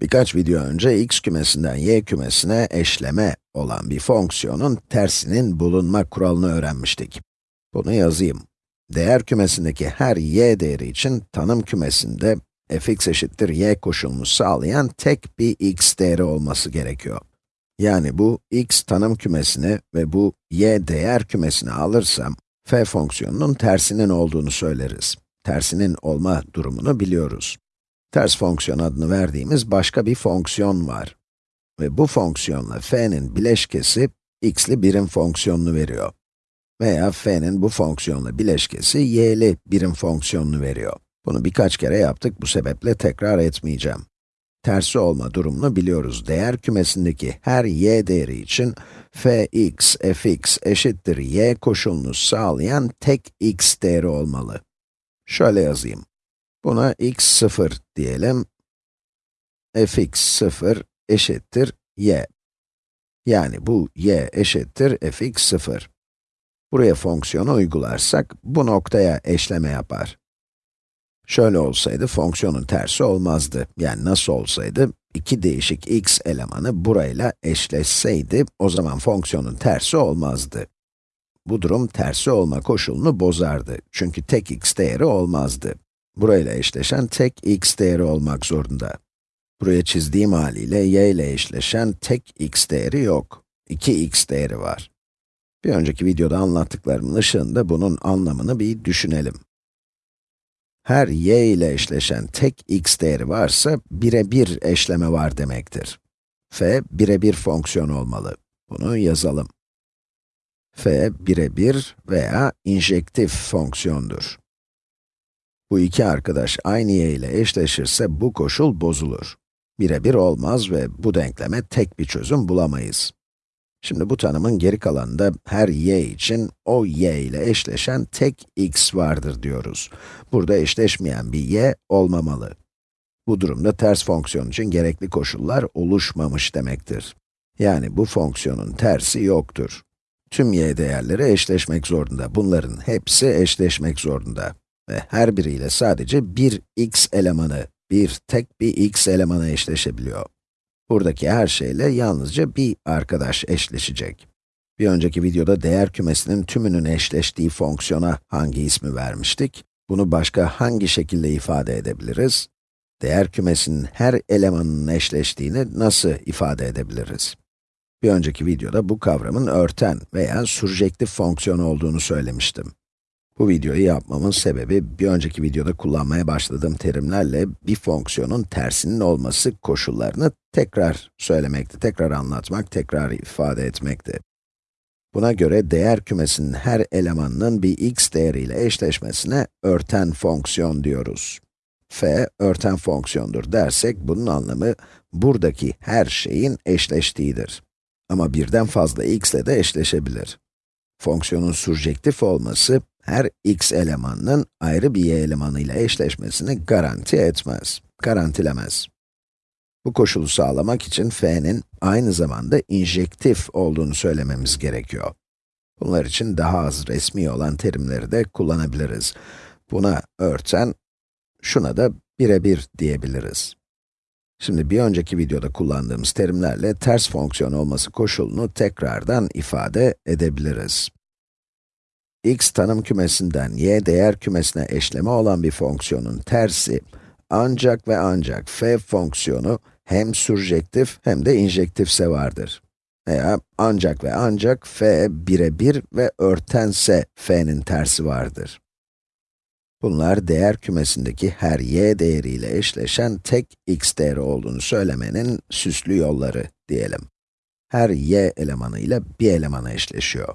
Birkaç video önce x kümesinden y kümesine eşleme olan bir fonksiyonun tersinin bulunma kuralını öğrenmiştik. Bunu yazayım. Değer kümesindeki her y değeri için tanım kümesinde fx eşittir y koşulunu sağlayan tek bir x değeri olması gerekiyor. Yani bu x tanım kümesini ve bu y değer kümesini alırsam, f fonksiyonunun tersinin olduğunu söyleriz. Tersinin olma durumunu biliyoruz. Ters fonksiyon adını verdiğimiz başka bir fonksiyon var. Ve bu fonksiyonla f'nin bileşkesi x'li birim fonksiyonunu veriyor. Veya f'nin bu fonksiyonla bileşkesi y'li birim fonksiyonunu veriyor. Bunu birkaç kere yaptık, bu sebeple tekrar etmeyeceğim. Tersi olma durumunu biliyoruz. Değer kümesindeki her y değeri için fx, fx eşittir y koşulunu sağlayan tek x değeri olmalı. Şöyle yazayım. Buna x 0 diyelim. fx 0 eşittir y. Yani bu y eşittir fx 0. Buraya fonksiyonu uygularsak, bu noktaya eşleme yapar. Şöyle olsaydı, fonksiyonun tersi olmazdı. Yani nasıl olsaydı, iki değişik x elemanı burayla eşleşseydi, o zaman fonksiyonun tersi olmazdı. Bu durum tersi olma koşulunu bozardı. Çünkü tek x değeri olmazdı. Burayla eşleşen tek x değeri olmak zorunda. Buraya çizdiğim haliyle y ile eşleşen tek x değeri yok. 2x değeri var. Bir önceki videoda anlattıklarımın ışığında bunun anlamını bir düşünelim. Her y ile eşleşen tek x değeri varsa, birebir eşleme var demektir. f, birebir fonksiyon olmalı. Bunu yazalım. f, birebir veya injektif fonksiyondur. Bu iki arkadaş aynı y ile eşleşirse bu koşul bozulur. Birebir olmaz ve bu denkleme tek bir çözüm bulamayız. Şimdi bu tanımın geri kalanında her y için o y ile eşleşen tek x vardır diyoruz. Burada eşleşmeyen bir y olmamalı. Bu durumda ters fonksiyon için gerekli koşullar oluşmamış demektir. Yani bu fonksiyonun tersi yoktur. Tüm y değerleri eşleşmek zorunda. Bunların hepsi eşleşmek zorunda. Ve her biriyle sadece bir x elemanı, bir tek bir x elemanı eşleşebiliyor. Buradaki her şeyle yalnızca bir arkadaş eşleşecek. Bir önceki videoda değer kümesinin tümünün eşleştiği fonksiyona hangi ismi vermiştik? Bunu başka hangi şekilde ifade edebiliriz? Değer kümesinin her elemanının eşleştiğini nasıl ifade edebiliriz? Bir önceki videoda bu kavramın örten veya surjektif fonksiyon olduğunu söylemiştim. Bu videoyu yapmamın sebebi, bir önceki videoda kullanmaya başladığım terimlerle bir fonksiyonun tersinin olması koşullarını tekrar söylemekti, tekrar anlatmak, tekrar ifade etmekti. Buna göre değer kümesinin her elemanının bir x değeriyle eşleşmesine örten fonksiyon diyoruz. f, örten fonksiyondur dersek, bunun anlamı, buradaki her şeyin eşleştiğidir. Ama birden fazla x ile de eşleşebilir. Fonksiyonun surjektif olması, her x elemanının ayrı bir y elemanıyla eşleşmesini garanti etmez, garantilemez. Bu koşulu sağlamak için f'nin aynı zamanda injektif olduğunu söylememiz gerekiyor. Bunlar için daha az resmi olan terimleri de kullanabiliriz. Buna örten, şuna da birebir diyebiliriz. Şimdi bir önceki videoda kullandığımız terimlerle ters fonksiyon olması koşulunu tekrardan ifade edebiliriz x tanım kümesinden y değer kümesine eşleme olan bir fonksiyonun tersi, ancak ve ancak f fonksiyonu hem surjektif hem de injektifse vardır. Veya ancak ve ancak f birebir ve örtense f'nin tersi vardır. Bunlar değer kümesindeki her y değeriyle eşleşen tek x değeri olduğunu söylemenin süslü yolları diyelim. Her y elemanı ile bir elemana eşleşiyor.